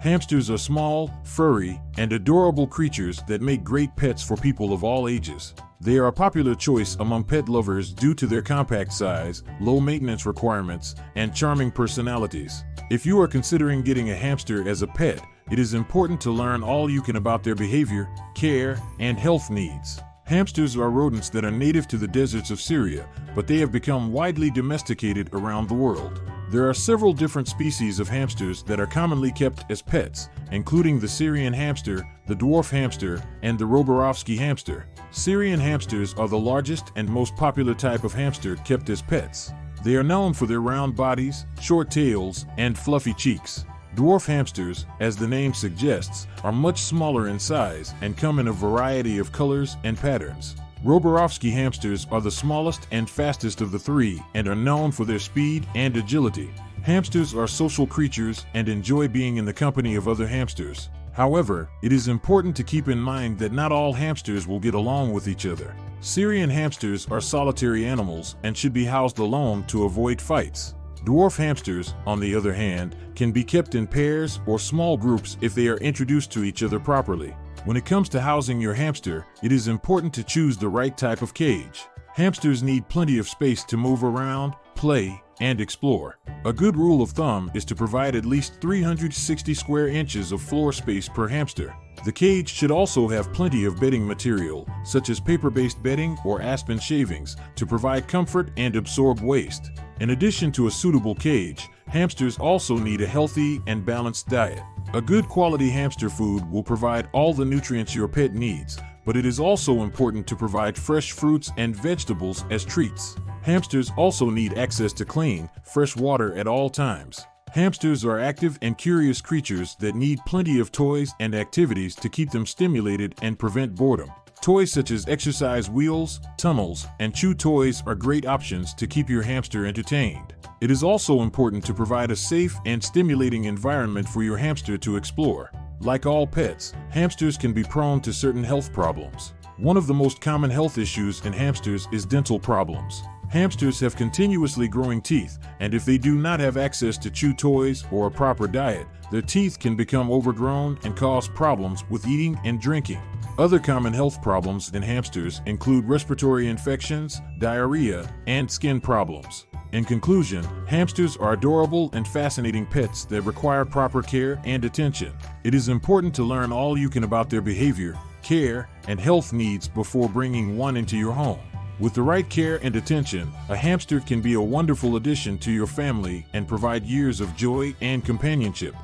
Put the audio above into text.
Hamsters are small, furry, and adorable creatures that make great pets for people of all ages. They are a popular choice among pet lovers due to their compact size, low maintenance requirements, and charming personalities. If you are considering getting a hamster as a pet, it is important to learn all you can about their behavior, care, and health needs. Hamsters are rodents that are native to the deserts of Syria, but they have become widely domesticated around the world. There are several different species of hamsters that are commonly kept as pets, including the Syrian hamster, the dwarf hamster, and the Roborovsky hamster. Syrian hamsters are the largest and most popular type of hamster kept as pets. They are known for their round bodies, short tails, and fluffy cheeks. Dwarf hamsters, as the name suggests, are much smaller in size and come in a variety of colors and patterns. Roborovsky hamsters are the smallest and fastest of the three and are known for their speed and agility. Hamsters are social creatures and enjoy being in the company of other hamsters. However, it is important to keep in mind that not all hamsters will get along with each other. Syrian hamsters are solitary animals and should be housed alone to avoid fights. Dwarf hamsters, on the other hand, can be kept in pairs or small groups if they are introduced to each other properly. When it comes to housing your hamster, it is important to choose the right type of cage. Hamsters need plenty of space to move around, play, and explore. A good rule of thumb is to provide at least 360 square inches of floor space per hamster. The cage should also have plenty of bedding material, such as paper-based bedding or aspen shavings, to provide comfort and absorb waste. In addition to a suitable cage, hamsters also need a healthy and balanced diet. A good quality hamster food will provide all the nutrients your pet needs, but it is also important to provide fresh fruits and vegetables as treats. Hamsters also need access to clean, fresh water at all times. Hamsters are active and curious creatures that need plenty of toys and activities to keep them stimulated and prevent boredom. Toys such as exercise wheels, tunnels, and chew toys are great options to keep your hamster entertained. It is also important to provide a safe and stimulating environment for your hamster to explore. Like all pets, hamsters can be prone to certain health problems. One of the most common health issues in hamsters is dental problems. Hamsters have continuously growing teeth, and if they do not have access to chew toys or a proper diet, their teeth can become overgrown and cause problems with eating and drinking. Other common health problems in hamsters include respiratory infections, diarrhea, and skin problems. In conclusion, hamsters are adorable and fascinating pets that require proper care and attention. It is important to learn all you can about their behavior, care, and health needs before bringing one into your home. With the right care and attention, a hamster can be a wonderful addition to your family and provide years of joy and companionship.